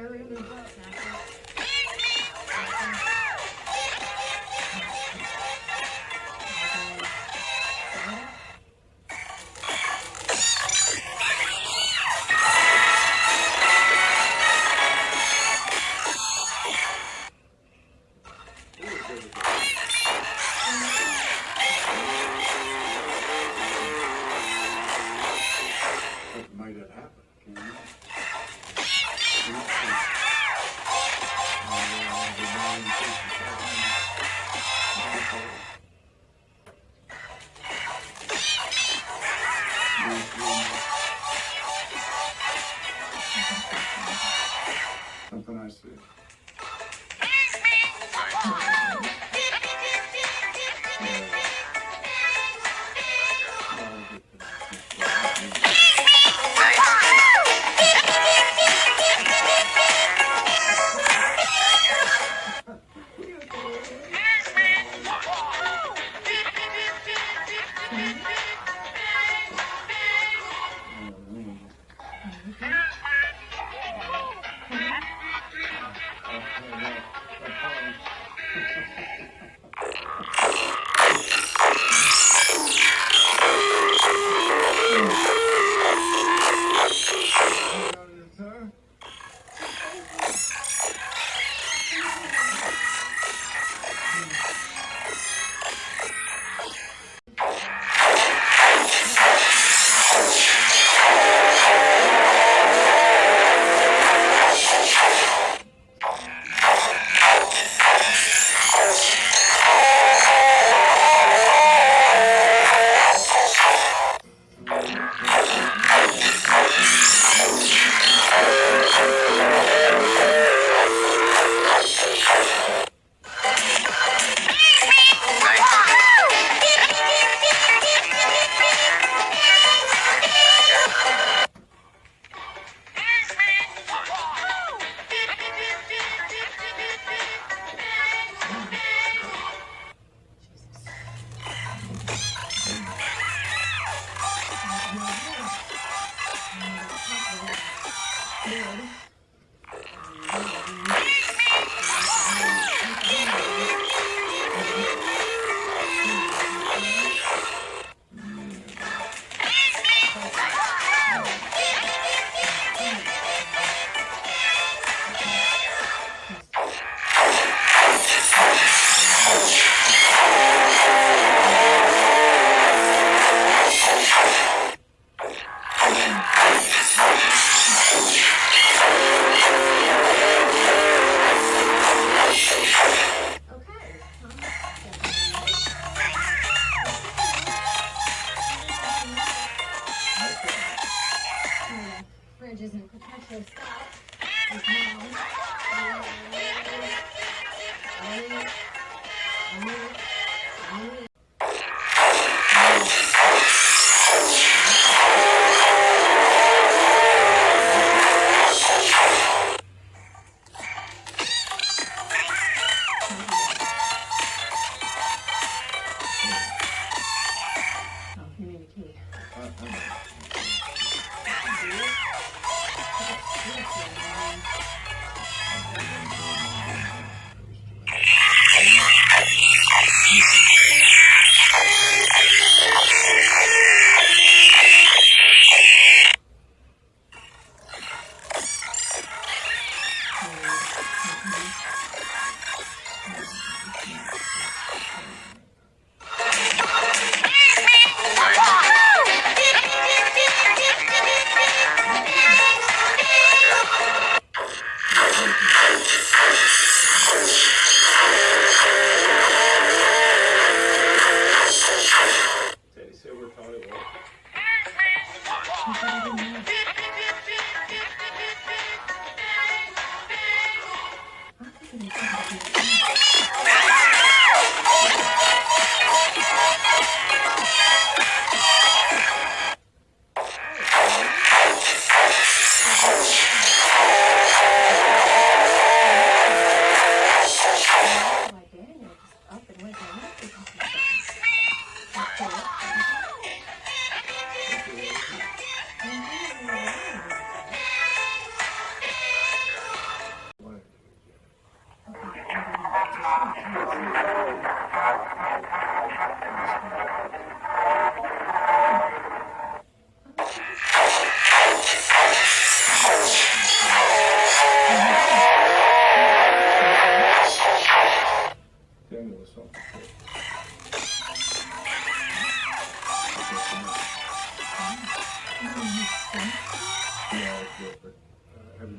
early movement snapping. might have. bridge and in perpetual stuff. Is now.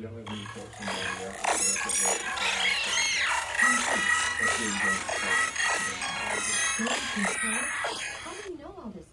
younger you do you know all this?